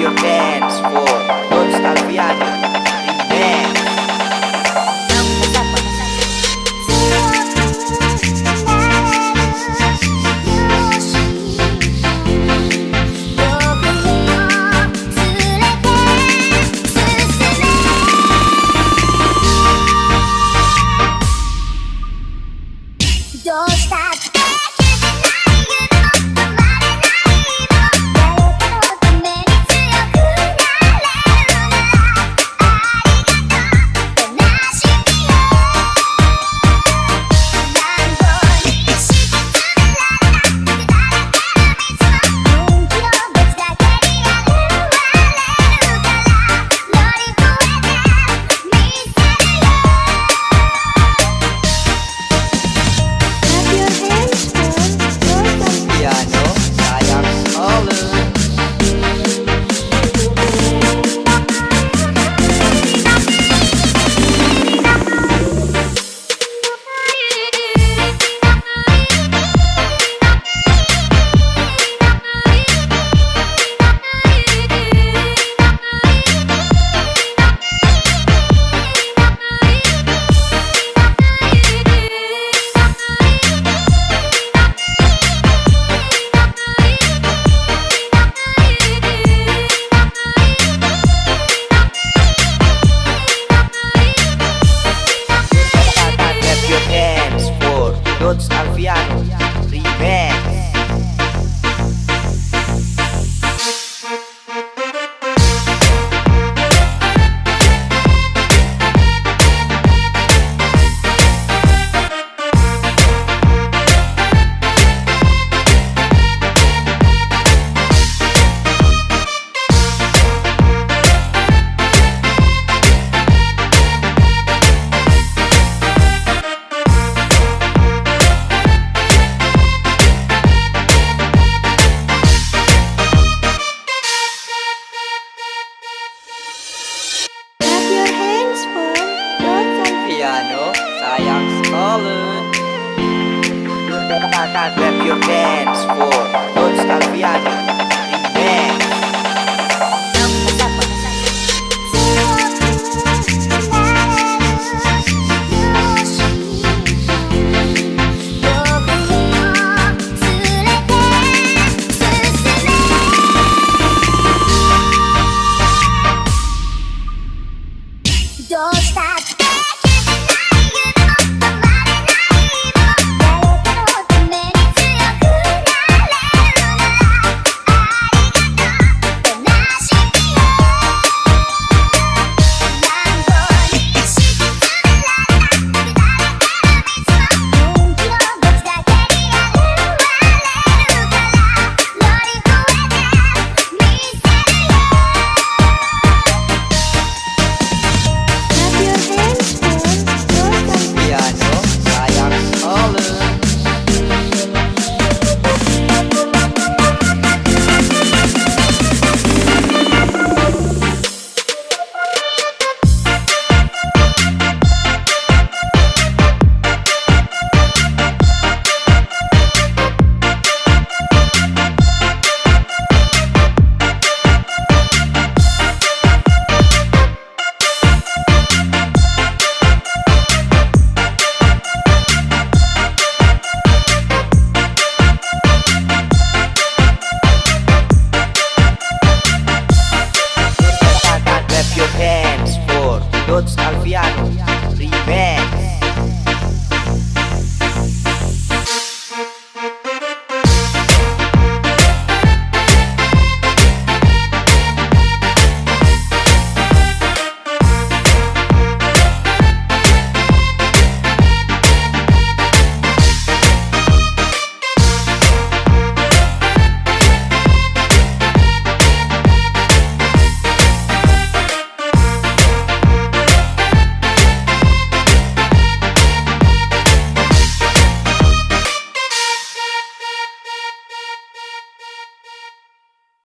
your hands for Don Clap your hands for